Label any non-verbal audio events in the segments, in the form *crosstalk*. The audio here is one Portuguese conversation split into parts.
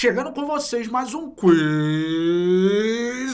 Chegando com vocês mais um Quiz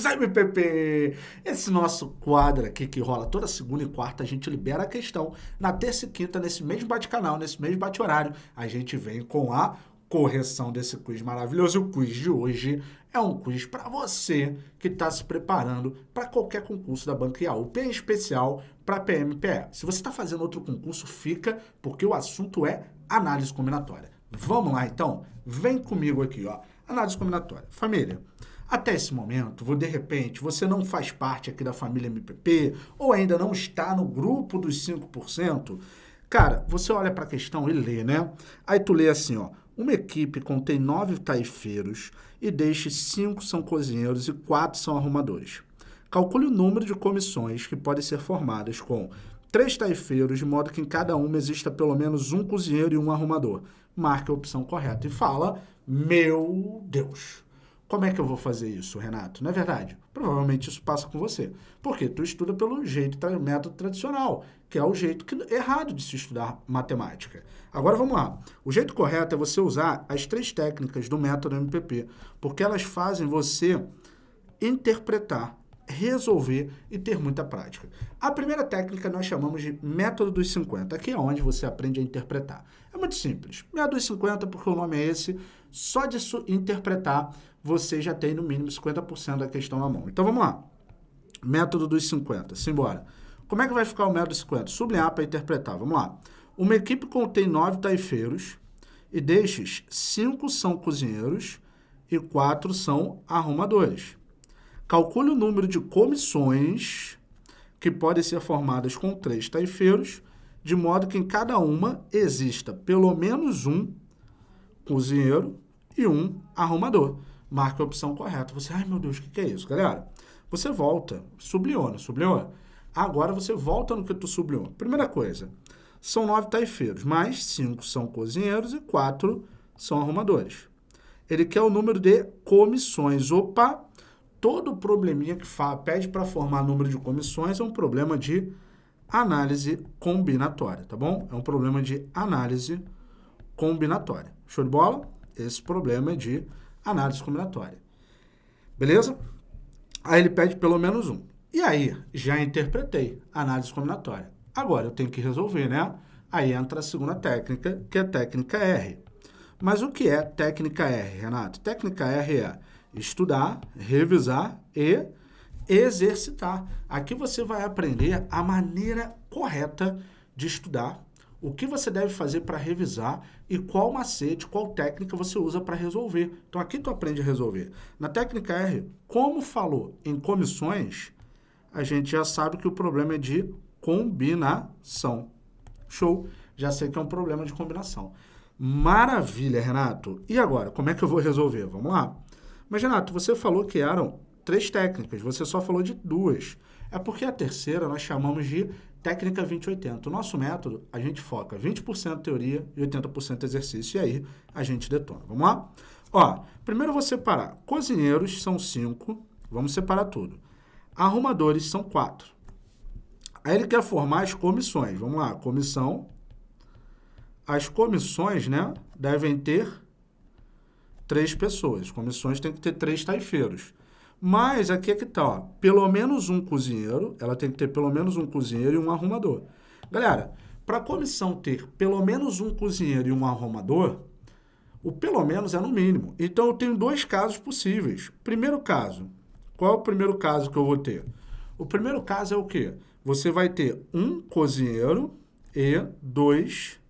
MPP. Esse nosso quadro aqui que rola toda segunda e quarta, a gente libera a questão. Na terça e quinta, nesse mesmo bate-canal, nesse mesmo bate-horário, a gente vem com a correção desse quiz maravilhoso. O quiz de hoje é um quiz para você que está se preparando para qualquer concurso da Banca IAUP, em especial para PMPE. Se você está fazendo outro concurso, fica, porque o assunto é análise combinatória. Vamos lá, então? Vem comigo aqui, ó. Análise combinatória. Família, até esse momento, de repente, você não faz parte aqui da família MPP ou ainda não está no grupo dos 5%, cara, você olha para a questão e lê, né? Aí tu lê assim, ó. Uma equipe contém nove taifeiros e deixe cinco são cozinheiros e quatro são arrumadores. Calcule o número de comissões que podem ser formadas com três taifeiros, de modo que em cada uma exista pelo menos um cozinheiro e um arrumador marque a opção correta e fala, meu Deus, como é que eu vou fazer isso, Renato? Não é verdade? Provavelmente isso passa com você. Porque tu estuda pelo jeito, método tradicional, que é o jeito que, errado de se estudar matemática. Agora vamos lá. O jeito correto é você usar as três técnicas do método MPP, porque elas fazem você interpretar resolver e ter muita prática. A primeira técnica nós chamamos de método dos 50, que é onde você aprende a interpretar. É muito simples. Método dos 50, porque o nome é esse, só de interpretar você já tem no mínimo 50% da questão na mão. Então vamos lá. Método dos 50, simbora. Como é que vai ficar o método dos 50? Sublinhar para interpretar, vamos lá. Uma equipe contém nove taifeiros e destes, cinco são cozinheiros e quatro são arrumadores. Calcule o número de comissões que podem ser formadas com três taifeiros, de modo que em cada uma exista pelo menos um cozinheiro e um arrumador. Marque a opção correta. Você, ai meu Deus, o que, que é isso, galera? Você volta, sublinhou, né? Sublinhou? Agora você volta no que tu sublinhou. Primeira coisa, são nove taifeiros, mas cinco são cozinheiros e quatro são arrumadores. Ele quer o número de comissões. Opa, todo probleminha que pede para formar número de comissões é um problema de análise combinatória, tá bom? É um problema de análise combinatória. Show de bola? Esse problema é de análise combinatória. Beleza? Aí ele pede pelo menos um. E aí, já interpretei análise combinatória. Agora eu tenho que resolver, né? Aí entra a segunda técnica, que é a técnica R. Mas o que é técnica R, Renato? Técnica R é estudar, revisar e exercitar. Aqui você vai aprender a maneira correta de estudar, o que você deve fazer para revisar e qual macete, qual técnica você usa para resolver. Então aqui tu aprende a resolver. Na técnica R, como falou em comissões, a gente já sabe que o problema é de combinação. Show? Já sei que é um problema de combinação. Maravilha, Renato. E agora, como é que eu vou resolver? Vamos lá. Mas, Renato, você falou que eram três técnicas, você só falou de duas. É porque a terceira nós chamamos de técnica 2080. O nosso método, a gente foca 20% teoria e 80% exercício. E aí, a gente detona. Vamos lá? Ó, primeiro eu vou separar. Cozinheiros são cinco. Vamos separar tudo. Arrumadores são quatro. Aí ele quer formar as comissões. Vamos lá, comissão. As comissões, né, devem ter três pessoas. Comissões tem que ter três taifeiros. Mas aqui é que tá, ó, pelo menos um cozinheiro, ela tem que ter pelo menos um cozinheiro e um arrumador. Galera, para a comissão ter pelo menos um cozinheiro e um arrumador, o pelo menos é no mínimo. Então eu tenho dois casos possíveis. Primeiro caso, qual é o primeiro caso que eu vou ter? O primeiro caso é o quê? Você vai ter um cozinheiro e dois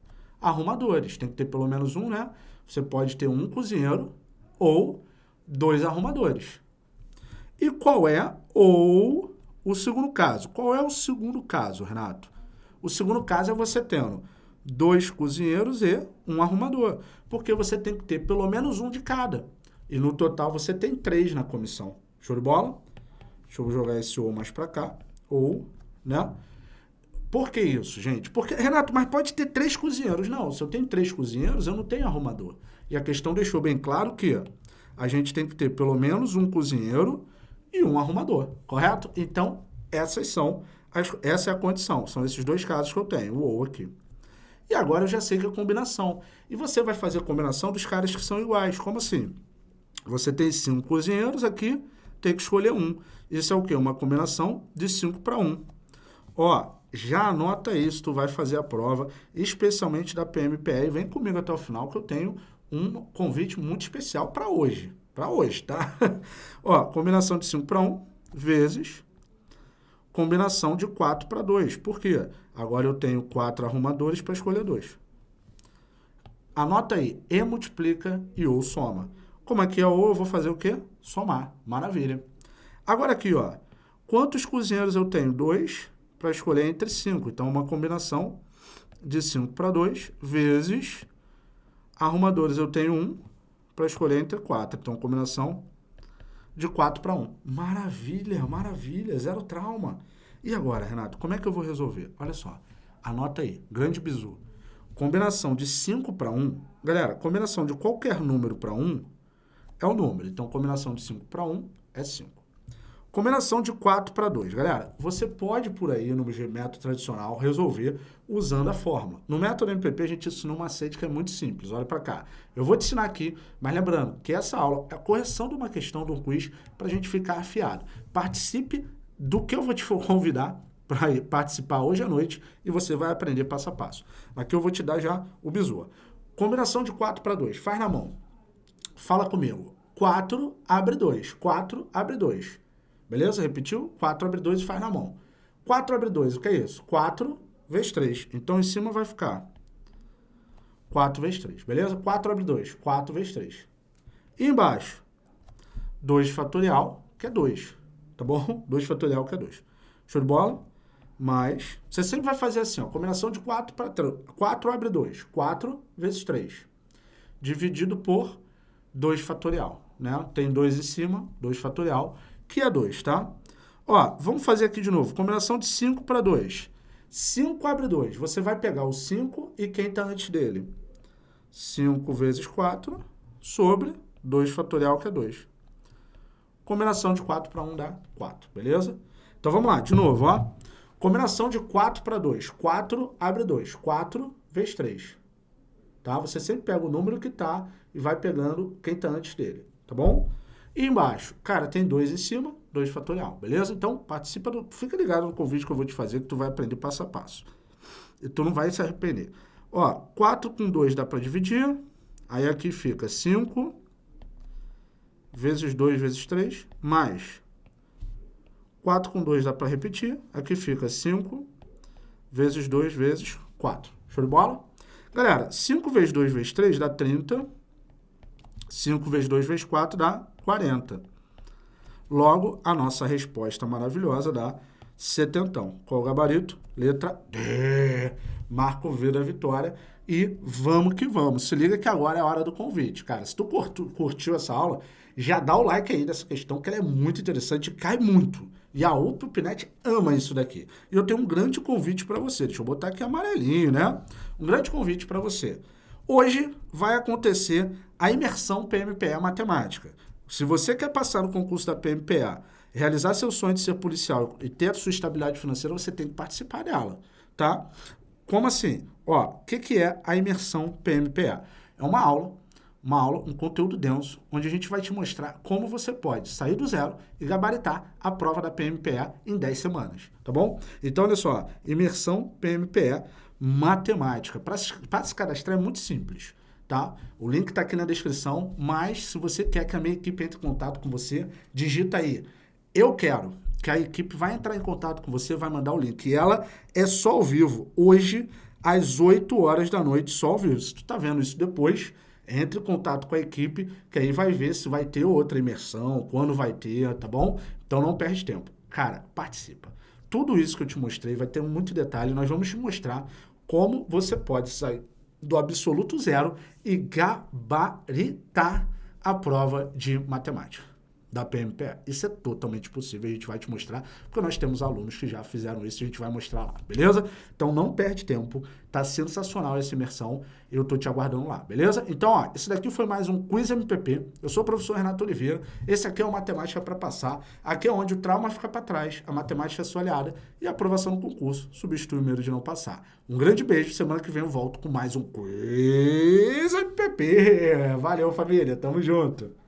arrumadores. Tem que ter pelo menos um, né? Você pode ter um cozinheiro ou dois arrumadores. E qual é ou o segundo caso? Qual é o segundo caso, Renato? O segundo caso é você tendo dois cozinheiros e um arrumador, porque você tem que ter pelo menos um de cada. E no total você tem três na comissão. Show de bola? Deixa eu jogar esse ou mais para cá. Ou, né? Por que isso, gente? Porque, Renato, mas pode ter três cozinheiros. Não, se eu tenho três cozinheiros, eu não tenho arrumador. E a questão deixou bem claro que a gente tem que ter pelo menos um cozinheiro e um arrumador, correto? Então, essas são as, essa é a condição. São esses dois casos que eu tenho, o ou aqui. E agora eu já sei que é combinação. E você vai fazer a combinação dos caras que são iguais. Como assim? Você tem cinco cozinheiros aqui, tem que escolher um. Isso é o quê? Uma combinação de 5 para 1. Ó, já anota isso, tu vai fazer a prova, especialmente da PMPE, e vem comigo até o final que eu tenho um convite muito especial para hoje. Para hoje, tá? *laughs* Ó, combinação de 5 para 1 vezes combinação de 4 para 2. Por quê? Agora eu tenho 4 arrumadores para escolher 2. Anota aí, E multiplica e ou soma. Como aqui é ou, eu vou fazer o quê? Somar. Maravilha. Agora aqui, ó, quantos cozinheiros eu tenho? 2 para escolher entre 5. Então, uma combinação de 5 para 2 vezes arrumadores eu tenho 1 para escolher entre 4. Então, combinação de 4 para 1. Maravilha, maravilha, zero trauma. E agora, Renato, como é que eu vou resolver? Olha só, anota aí, grande bizu. Combinação de 5 para 1, galera, combinação de qualquer número para 1 é o número. Então, combinação de 5 para 1 é 5. Combinação de 4 para 2. Galera, você pode por aí, no método tradicional, resolver usando a fórmula. No método MPP, a gente ensina um macete que é muito simples. Olha para cá. Eu vou te ensinar aqui, mas lembrando que essa aula é a correção de uma questão do quiz para a gente ficar afiado. Participe do que eu vou te *laughs* convidar para participar hoje à noite e você vai aprender passo a passo. Aqui eu vou te dar já o bizu. Combinação de 4 para 2. Faz na mão. Fala comigo. 4 abre 2. 4 abre 2. Beleza? Repetiu? 4 abre 2 e faz na mão. 4 abre 2, o que é isso? 4 vezes 3. Então, em cima vai ficar 4 vezes 3, beleza? 4 abre 2, 4 vezes 3. E embaixo, 2 fatorial, que é 2, tá bom? *laughs* 2 fatorial, que é 2. Show de bola? Mais, você sempre vai fazer assim, ó, combinação de 4 para 3. 4 abre 2, 4 vezes 3. Dividido por 2 fatorial, né? Tem 2 em cima, 2 fatorial que é 2, tá? Ó, vamos fazer aqui de novo. Combinação de 5 para 2. 5 abre 2. Você vai pegar o 5 e quem está antes dele. 5 vezes 4 sobre 2 fatorial, que é 2. Combinação de 4 para 1 dá 4, beleza? Então vamos lá, de novo, ó. Combinação de 4 para 2. 4 abre 2. 4 vezes 3. Tá? Você sempre pega o número que está e vai pegando quem está antes dele, tá bom? E embaixo, cara, tem 2 em cima, 2 fatorial, beleza? Então, participa, do, fica ligado no convite que eu vou te fazer, que tu vai aprender passo a passo. E tu não vai se arrepender. Ó, 4 com 2 dá para dividir, aí aqui fica 5 vezes 2 vezes 3, mais 4 com 2 dá para repetir, aqui fica 5 vezes 2 vezes 4. Show de bola? Galera, 5 vezes 2 vezes 3 dá 30, 5 vezes 2 vezes 4 dá 40. Logo, a nossa resposta maravilhosa dá setentão. Qual o gabarito? Letra D. Marco V da vitória. E vamos que vamos. Se liga que agora é a hora do convite. Cara, se tu curtiu essa aula, já dá o like aí dessa questão, que ela é muito interessante e cai muito. E a UPNet ama isso daqui. E eu tenho um grande convite para você. Deixa eu botar aqui amarelinho, né? Um grande convite para você. Hoje vai acontecer a imersão PMPE Matemática. Se você quer passar no concurso da PMPA, realizar seu sonho de ser policial e ter a sua estabilidade financeira, você tem que participar dela, tá? Como assim? Ó, o que, que é a imersão PMPA? É uma aula, uma aula, um conteúdo denso, onde a gente vai te mostrar como você pode sair do zero e gabaritar a prova da PMPA em 10 semanas, tá bom? Então, olha só, imersão PMPA matemática. Para se cadastrar é muito simples tá? O link está aqui na descrição, mas se você quer que a minha equipe entre em contato com você, digita aí, eu quero, que a equipe vai entrar em contato com você, vai mandar o link. E ela é só ao vivo, hoje, às 8 horas da noite, só ao vivo. Se tu tá vendo isso depois, entre em contato com a equipe, que aí vai ver se vai ter outra imersão, quando vai ter, tá bom? Então não perde tempo. Cara, participa. Tudo isso que eu te mostrei vai ter muito detalhe, nós vamos te mostrar como você pode sair do absoluto zero e gabaritar a prova de matemática da PMPE. Isso é totalmente possível, a gente vai te mostrar, porque nós temos alunos que já fizeram isso a gente vai mostrar lá, beleza? Então não perde tempo, tá sensacional essa imersão, eu tô te aguardando lá, beleza? Então, ó, esse daqui foi mais um Quiz MPP, eu sou o professor Renato Oliveira, esse aqui é o Matemática para Passar, aqui é onde o trauma fica para trás, a matemática é sua aliada e a aprovação no concurso substitui o medo de não passar. Um grande beijo, semana que vem eu volto com mais um Quiz MPP, valeu família, tamo junto!